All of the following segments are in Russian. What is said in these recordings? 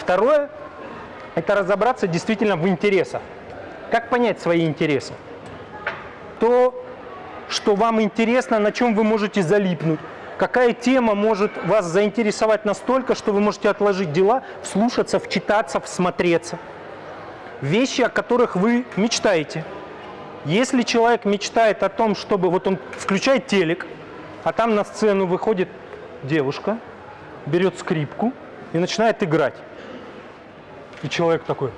Второе – это разобраться действительно в интересах. Как понять свои интересы? То, что вам интересно, на чем вы можете залипнуть, какая тема может вас заинтересовать настолько, что вы можете отложить дела, вслушаться, вчитаться, всмотреться. Вещи, о которых вы мечтаете. Если человек мечтает о том, чтобы вот он включает телек, а там на сцену выходит девушка, берет скрипку и начинает играть. И человек такой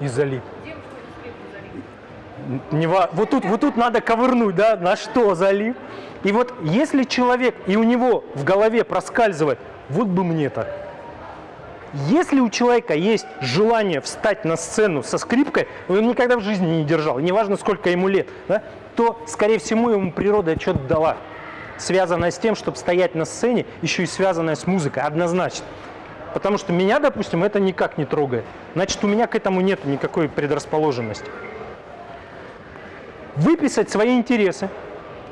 и залип. Не вот, тут, вот тут надо ковырнуть, да, на что залип. И вот если человек, и у него в голове проскальзывает, вот бы мне так. Если у человека есть желание встать на сцену со скрипкой, он никогда в жизни не держал, неважно сколько ему лет, да, то, скорее всего, ему природа что-то дала, связанное с тем, чтобы стоять на сцене, еще и связанное с музыкой, однозначно. Потому что меня, допустим, это никак не трогает. Значит, у меня к этому нет никакой предрасположенности. Выписать свои интересы.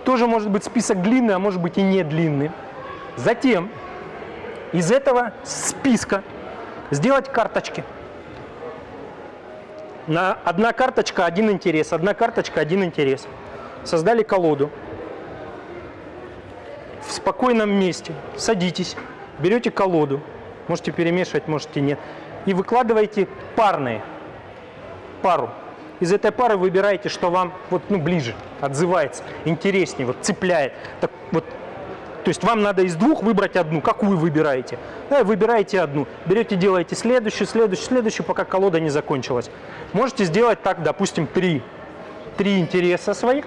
Тоже может быть список длинный, а может быть и не длинный. Затем из этого списка сделать карточки. На одна карточка один интерес, одна карточка один интерес. Создали колоду. В спокойном месте садитесь, берете колоду, можете перемешивать, можете нет, и выкладываете парные, пару. Из этой пары выбираете, что вам вот, ну, ближе, отзывается, интереснее, вот, цепляет. Так, вот, то есть вам надо из двух выбрать одну. Какую выбираете? Да, выбираете одну. Берете, делаете следующую, следующую, следующую, пока колода не закончилась. Можете сделать так, допустим, три, три интереса своих.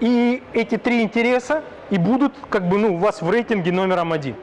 И эти три интереса и будут как бы ну, у вас в рейтинге номером один.